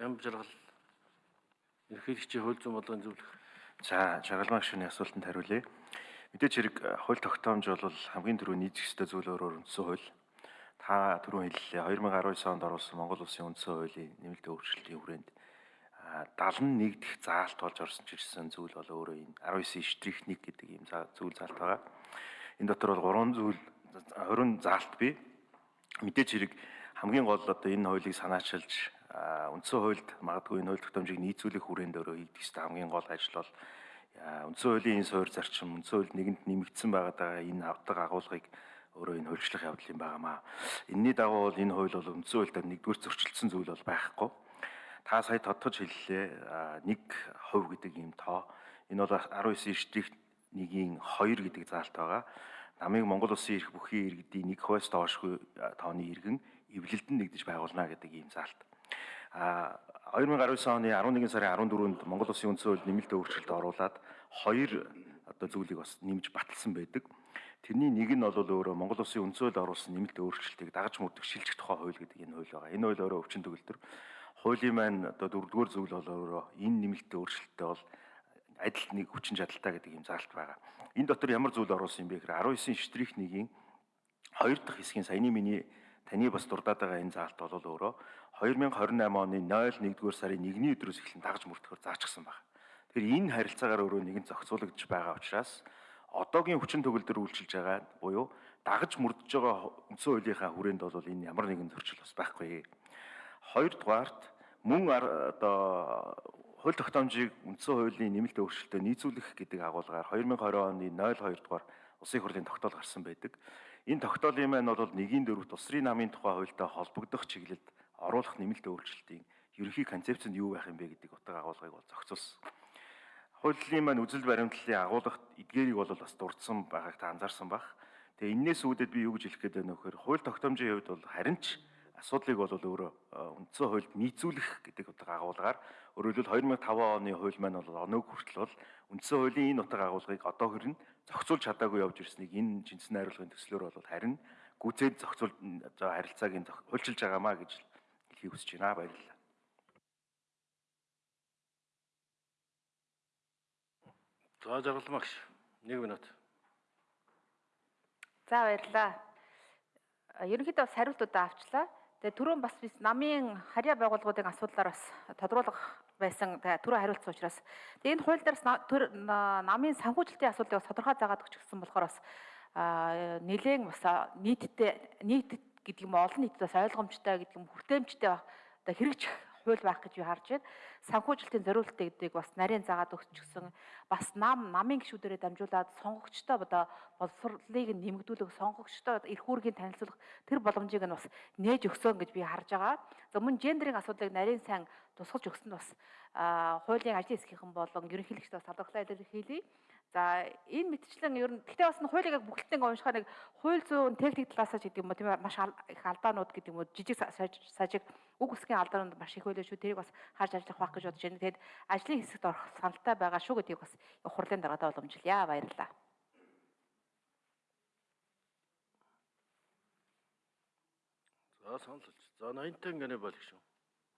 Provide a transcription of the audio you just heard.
ям жаргал ерөнхийлөгчийн хууль зүйн бодлогын зөвлөх. За, жаргалмаа гишүүний асуултанд хариулъя. Мэдээж хэрэг э, хууль тогтоомж бол хамгийн түрүү нийцэх ёстой зүйл өөрөөр үндсэн хууль. Та түрүү хэллээ 2019 онд оруулсан Монгол Улсын үндсэн хуулийн нэмэлт өөрчлөлтийн хүрээнд 71 дэх заалт болж орсон ч гэсэн зүйл бол өөрөө энэ 19 штрих 1 гэдэг ийм зүйл заалт байгаа. Энэ дотор бол 3 зүйл 20 заалт бий. Мэдээж хэрэг хамгийн гол одоо энэ хуулийг санаачилж үндсэн хуульд магадгүй энэ хууль тогтоомжийг нийцүүлэх хүрээнд өөрөө хийгдэх ёстой хамгийн гол ажил бол үндсэн хуулийн энэ суур зарчим үндсэн хууль нэгэнд нэмэгдсэн байгаа энэ авдаг агуулгыг өөрөө энэ хуульчлах явдал юм байнамаа. Энийний дагуу бол энэ хууль бол үндсэн хуульд нэгдүгээр зөрчилдсөн зүйл бол байхгүй. Та сая тодтож хэллээ 1% гэдэг ийм тоо. Энэ бол 19 штрих 1-ийн 2 гэдэг заалт байгаа. Намыг Монгол улсын эрх бүхий иргэдийн 1%-аас доошгүй тооны иргэн эвлэлдэн нэгдэж байгуулна гэдэг ийм заалт. А 2019 оны 11 сарын 14-нд Монгол Улсын үндсэн хууль нэмэлт өөрчлөлт оруулаад хоёр одоо зүйлийг бас нэмж баталсан байдаг. Тэрний нэг нь бол өөрөө Монгол Улсын үндсэн хууль оруулсан нэмэлт өөрчлөлтийг дагаж мөрдөх шилжих тухай хууль гэдэг энэ хууль байгаа. Энэ хууль өөрөө өвчин төгөлдөр хуулийн маань одоо дөрөвдүгээр зүйл бол өөрөө энэ нэмэлт өөрчлөлттэй бол адил нэг хүчин чадалтай гэдэг юм заалт байгаа. Энэ дотор ямар зүйл оруулсан юм бэ гэхээр 19 штрих 1-ийн 2 дахь хэсгийн саяны миний таны бас дурдаад байгаа энэ заалт бол өөрөө 2028 оны 01-р сарын 1-ний өдрөөс эхлэн дагаж мөрдөхөөр заачсан байна. Тэгэхээр энэ харилцаагаар өөрөө нэгэн зохицуулагдж байгаа учраас одоогийн хүчин төгөлдөр үйлчилж байгаа буюу дагаж мөрдөж байгаа үндсэн хуулийнхаа хүрээнд бол энэ ямар нэгэн зөрчил бас байхгүй. Хоёрдугаарт мөн одоо хууль тогтоомжийг үндсэн хуулийн нэмэлт өөрчлөлтөд нийцүүлэх гэдэг агуулгаар 2020 оны 02 дугаар Улсын хурлын тогтоол гарсан байдаг. Энэ тогтоолын маань бол нэгийн дөрөвт усрын намын тухай хуультай холбогдох чиглэлд оруулах нэмэлт өөрчлөлтийн ерөнхий концепц нь юу байх юм бэ гэдэг утга агуулгыг бол зохицуулсан. Хуулийн маань үзэл баримтлалын агуулгад эдгээрийг бол бас дурдсан байгааг та анзаарсан бах. Тэгээ энээс үүдээд би юу гэж хэлэх гээд байна вэ гэхээр хууль тогтоомжийн хувьд бол харин ч асуудлыг бол өөрөө үндсэн хуульд нийцүүлэх гэдэг утга агуулгаар өөрөөр хэлбэл 2005 оны хууль маань бол оног хүртэл бол үндсэн хуулийн энэ утга агуулгыг одоо хүрэн зохицуулж чадаагүй явж ирснийг энэ жинсэн найруулгын төслөөр бол харин гүцээд зохицуул харилцааг нь хуульчилж байгаамаа гэж хэлхийг хүсэж байна. Баярлалаа. За жаргалмагш 1 минут. За баярлалаа. Ерөнхийдөө бас хариултуудаа авчлаа. Тэгээ түрүүн бас бид намын харьяа байгууллагуудын асуудлаар бас тодруулах байсан түрүү хариулсан учраас. Тэгээ энэ хууль дээрс намын санхүүжилтийн асуудлыг тодорхой заагаад өгчихсөн болохоор бас нэлээд бас нийтдээ нийт гэдэг юм олон нийтэд бас ойлгомжтой гэдэг юм хүртээмжтэй одоо хэрэгжих хууль байх гэж би харж байна. Санхүүжилтийн зориултыг гэдгийг бас нарийн заагаад өгчихсөн. Бас нам намын гишүүдэрээ дамжуулаад сонгогчтой одоо боловсролыг нэмэгдүүлэх сонгогчтой эрх үүргийн танилцуулах тэр боломжийг нь бас нээж өгсөн гэж би харж байгаа. За мөн гендерийн асуудлыг нарийн сайн тусгаж өгсөнд бас хуулийн ажлын хэсгийнхэн болон ерөнхийлөгчдөө салгарлаа илэрхийлье. За энэ мэтчлэн ер нь гэхдээ бас хуулийг яг бүгднийг уншихаар нэг хууль зүйн техник талаас ч гэдэг юм уу тийм маш их алдаанууд гэдэг юм уу жижиг сажиг үг үсгийн алдаанууд маш их байлаа шүү. Тэрийг бас харж ажиллах байх гэж бодож байна. Тэгэд ажлын хэсэгт орох саналтай байгаа шүү гэдгийг бас хурлын даргаадаа боломжилъя. Баярлалаа. За санал. За 80 тань гэнэ болгох шүү.